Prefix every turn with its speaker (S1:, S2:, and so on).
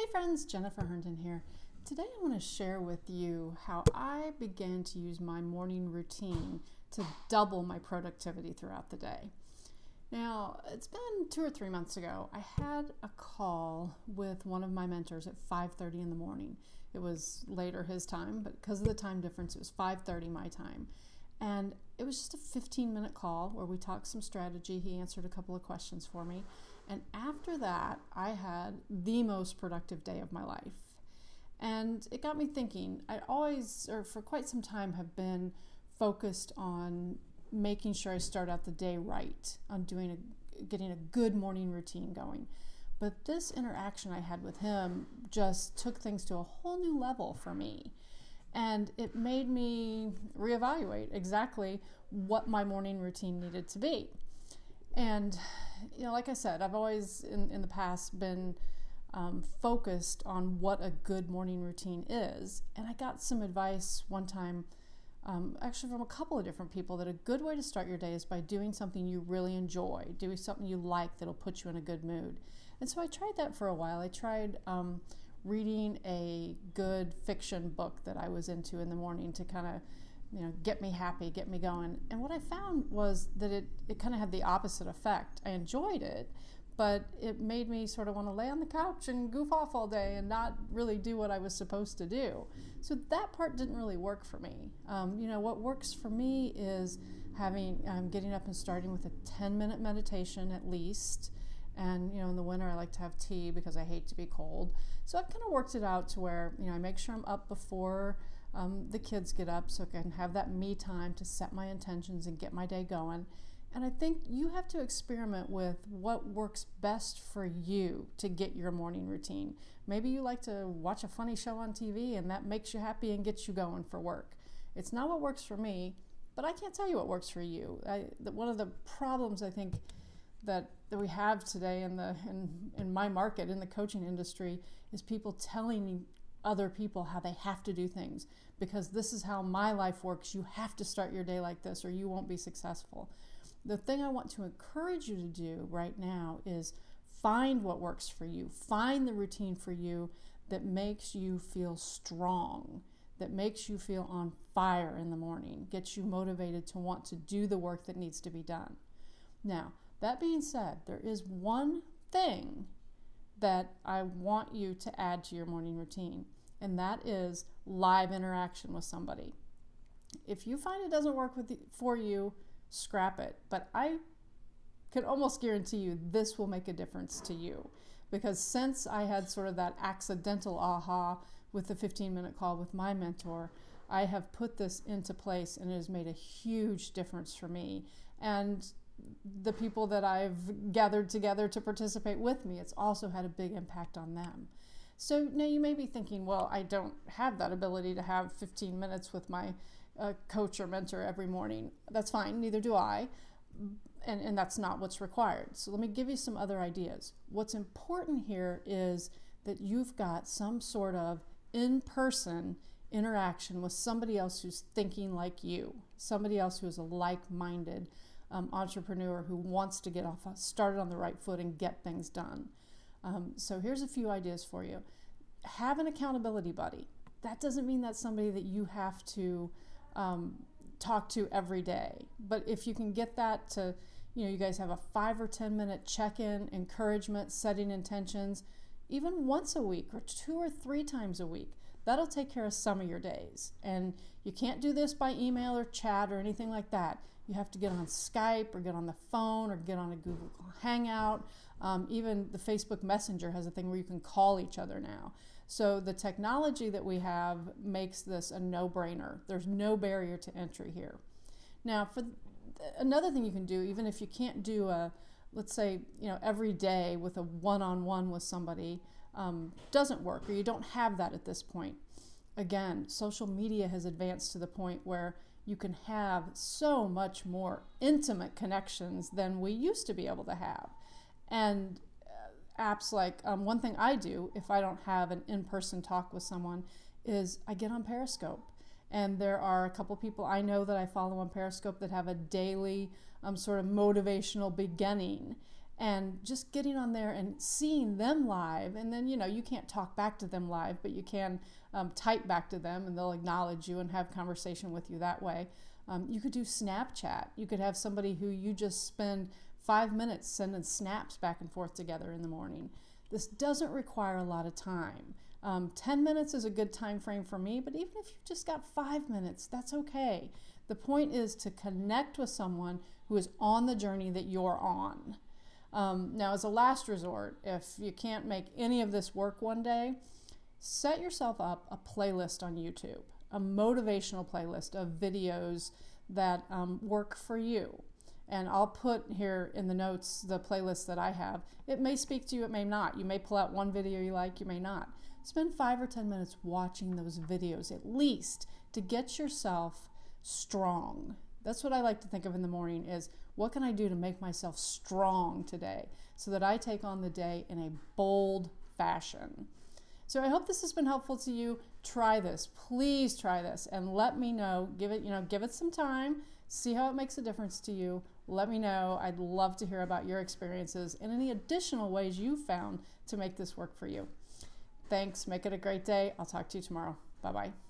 S1: Hey friends, Jennifer Herndon here. Today I want to share with you how I began to use my morning routine to double my productivity throughout the day. Now, it's been two or three months ago. I had a call with one of my mentors at 5:30 in the morning. It was later his time, but because of the time difference, it was 5:30 my time. And it was just a 15 minute call where we talked some strategy. He answered a couple of questions for me. And after that, I had the most productive day of my life. And it got me thinking. I always, or for quite some time, have been focused on making sure I start out the day right, on doing a, getting a good morning routine going. But this interaction I had with him just took things to a whole new level for me. And it made me reevaluate exactly what my morning routine needed to be. And, you know, like I said, I've always in, in the past been um, focused on what a good morning routine is. And I got some advice one time, um, actually from a couple of different people, that a good way to start your day is by doing something you really enjoy, doing something you like that'll put you in a good mood. And so I tried that for a while. I tried um, reading a good fiction book that I was into in the morning to kind of you know get me happy get me going. And what i found was that it, it kind of had the opposite effect. I enjoyed it but it made me sort of want to lay on the couch and goof off all day and not really do what i was supposed to do. So that part didn't really work for me. Um, you know what works for me is having um, getting up and starting with a 10 minute meditation at least. And you know in the winter i like to have tea because i hate to be cold. So i've kind of worked it out to where you know i make sure i'm up before um, the kids get up so i can have that me time to set my intentions and get my day going. And i think you have to experiment with what works best for you to get your morning routine. Maybe you like to watch a funny show on tv and that makes you happy and gets you going for work. It's not what works for me but i can't tell you what works for you. I, one of the problems i think that, that we have today in the in, in my market in the coaching industry is people telling other people how they have to do things. Because this is how my life works. You have to start your day like this or you won't be successful. The thing i want to encourage you to do right now is find what works for you. Find the routine for you that makes you feel strong that makes you feel on fire in the morning gets you motivated to want to do the work that needs to be done. Now that being said, there is one thing that I want you to add to your morning routine, and that is live interaction with somebody. If you find it doesn't work with the, for you, scrap it. But I can almost guarantee you this will make a difference to you. Because since I had sort of that accidental aha with the 15 minute call with my mentor, I have put this into place and it has made a huge difference for me. And the people that I've gathered together to participate with me, it's also had a big impact on them. So now you may be thinking, well, I don't have that ability to have 15 minutes with my uh, coach or mentor every morning. That's fine, neither do I. And, and that's not what's required. So let me give you some other ideas. What's important here is that you've got some sort of in person interaction with somebody else who's thinking like you, somebody else who is a like minded um, entrepreneur who wants to get off started on the right foot and get things done. Um, so here's a few ideas for you. Have an accountability buddy. That doesn't mean that's somebody that you have to um, talk to every day. But if you can get that to, you know, you guys have a five or 10 minute check in, encouragement, setting intentions, even once a week or two or three times a week. That'll take care of some of your days. And you can't do this by email or chat or anything like that. You have to get on Skype or get on the phone or get on a Google Hangout. Um, even the Facebook Messenger has a thing where you can call each other now. So the technology that we have makes this a no brainer. There's no barrier to entry here. Now, for another thing you can do, even if you can't do a let's say you know every day with a one-on-one with somebody um, doesn't work or you don't have that at this point again social media has advanced to the point where you can have so much more intimate connections than we used to be able to have and uh, apps like um, one thing i do if i don't have an in-person talk with someone is i get on periscope and there are a couple people I know that I follow on Periscope that have a daily um, sort of motivational beginning. And just getting on there and seeing them live. And then you know you can't talk back to them live but you can um, type back to them and they'll acknowledge you and have conversation with you that way. Um, you could do snapchat. You could have somebody who you just spend five minutes sending snaps back and forth together in the morning. This doesn't require a lot of time. Um, 10 minutes is a good time frame for me but even if you've just got five minutes that's okay. The point is to connect with someone who is on the journey that you're on um, now, as a last resort, if you can't make any of this work one day, set yourself up a playlist on YouTube, a motivational playlist of videos that um, work for you. And I'll put here in the notes the playlist that I have. It may speak to you, it may not. You may pull out one video you like, you may not. Spend five or 10 minutes watching those videos at least to get yourself strong. That's what I like to think of in the morning is what can I do to make myself strong today so that I take on the day in a bold fashion? So I hope this has been helpful to you. Try this. Please try this and let me know. Give it, you know, give it some time. See how it makes a difference to you. Let me know. I'd love to hear about your experiences and any additional ways you found to make this work for you. Thanks. Make it a great day. I'll talk to you tomorrow. Bye bye.